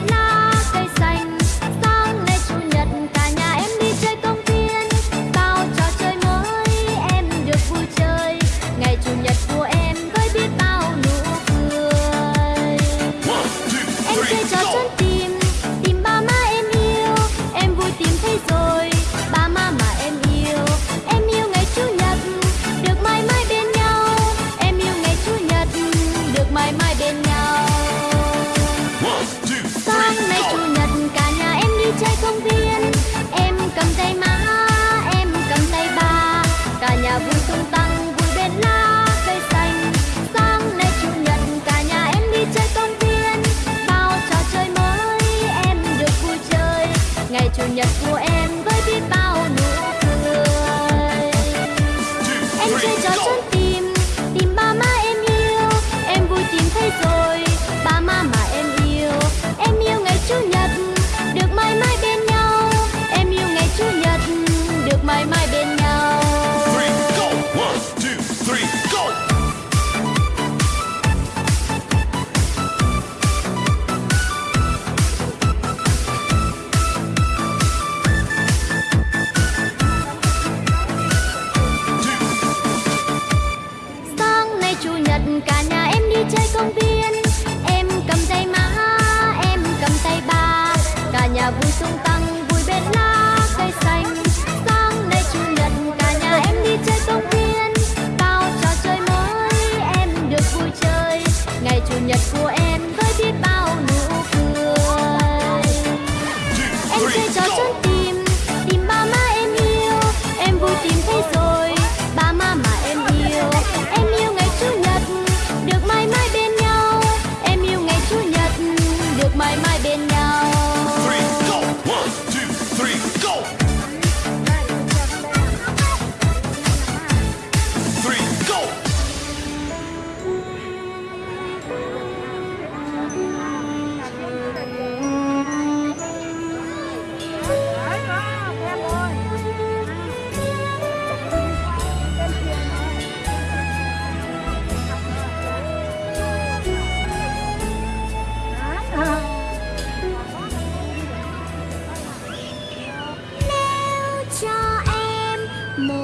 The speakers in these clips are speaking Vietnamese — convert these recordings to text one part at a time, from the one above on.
la nhật của em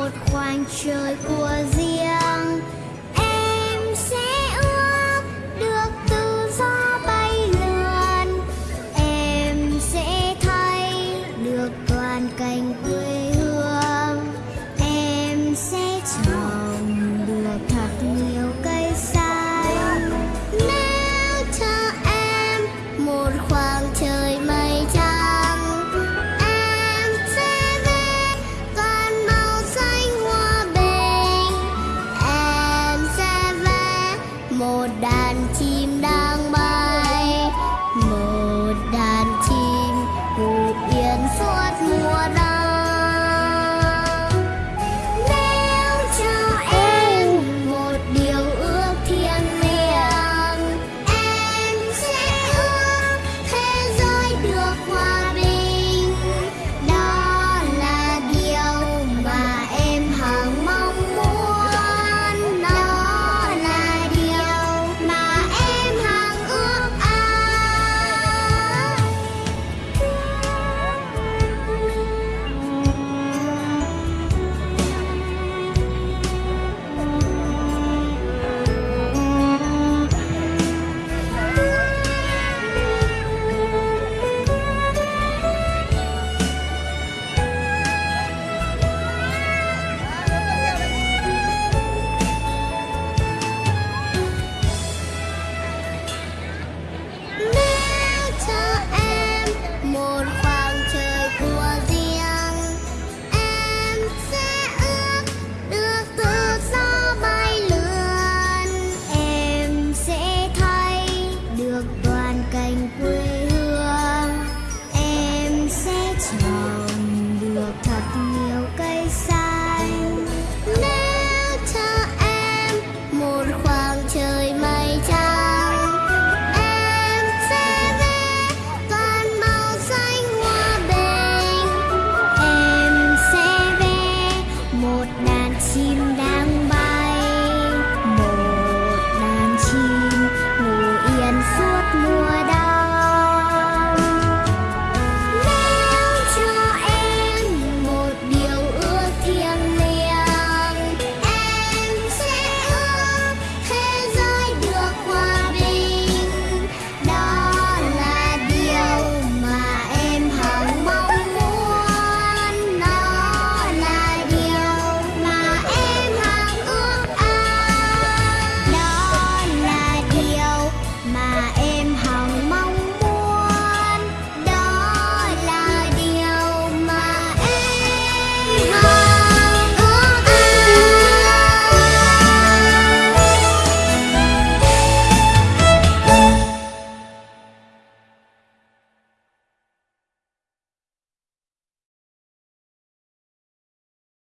một khoảng trời của riêng cành quê.